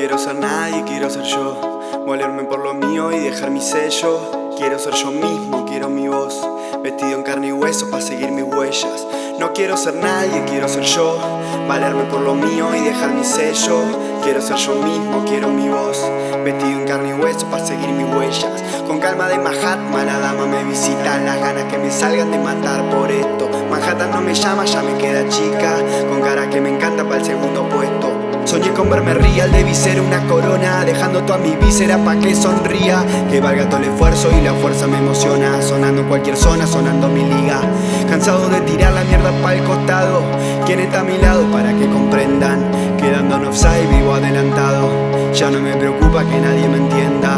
quiero ser nadie, quiero ser yo. Molerme por lo mío y dejar mi sello. Quiero ser yo mismo, quiero mi voz. Vestido en carne y hueso para seguir mis huellas. No quiero ser nadie, quiero ser yo. Valerme por lo mío y dejar mi sello. Quiero ser yo mismo, quiero mi voz. Vestido en carne y hueso para seguir mis huellas. Con calma de Mahatma, la dama me visita. Las ganas que me salgan de matar por esto. Manhattan no me llama, ya me queda chica. Con cara que me encanta para el segundo puesto Soñé con verme real, debí ser una corona Dejando toda mi víscera pa' que sonría. Que valga todo el esfuerzo y la fuerza me emociona Sonando en cualquier zona, sonando mi liga. Cansado de tirar la mierda pa' el costado ¿Quién está a mi lado para que comprendan? Quedando en offside, vivo adelantado. Ya no me preocupa que nadie me entienda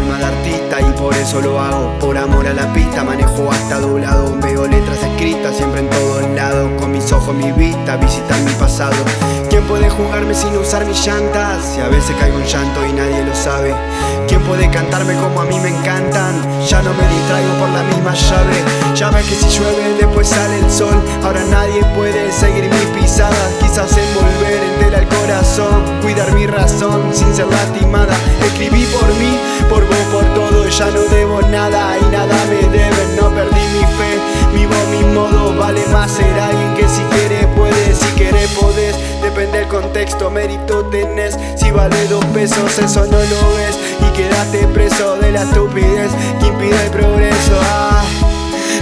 alma de artista y por eso lo hago. Por amor a la pista manejo hasta doblado. Veo letras escritas siempre en todos lados. Con mis ojos, mi vista, visitar mi pasado. ¿Quién puede jugarme sin usar mis llantas? Si a veces caigo en llanto y nadie lo sabe. ¿Quién puede cantarme como a mí me encantan? Ya no me distraigo por la misma llave. Ya ves que si llueve después sale el sol. Ahora nadie puede seguir mis pisadas Quizás envolver entera el corazón. Cuidar mi razón sin ser lastimada Escribí por mí, por vos, contexto Mérito tenés, si vale dos pesos Eso no lo ves. Y quedaste preso de la estupidez Que impide el progreso. Ah,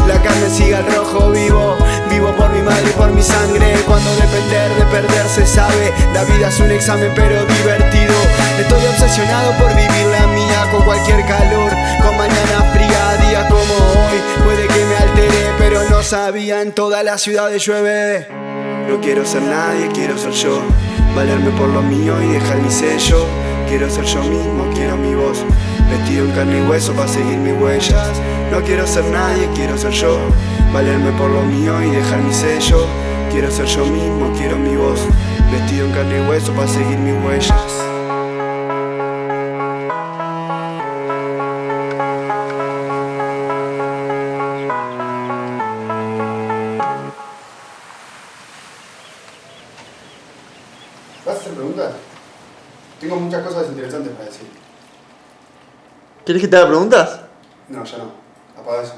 La carne sigue al rojo vivo. Vivo por mi madre y por mi sangre. Cuando depender de perder se sabe. La vida es un examen pero divertido. Estoy obsesionado por vivir la mía Con cualquier calor, con mañana fría Día como hoy, puede que me altere Pero no sabía, en toda la ciudad llueve No quiero ser nadie, quiero ser yo. Valerme por lo mío y dejar mi sello. Quiero ser yo mismo, quiero mi voz. Vestido en carne y hueso para seguir mis huellas. No quiero ser nadie, quiero ser yo. Valerme por lo mío y dejar mi sello. Quiero ser yo mismo, quiero mi voz. Vestido en carne y hueso para seguir mis huellas ¿Vas a hacer preguntas? Tengo muchas cosas interesantes para decir. ¿Quieres que te haga preguntas? No, ya no. Apaga eso.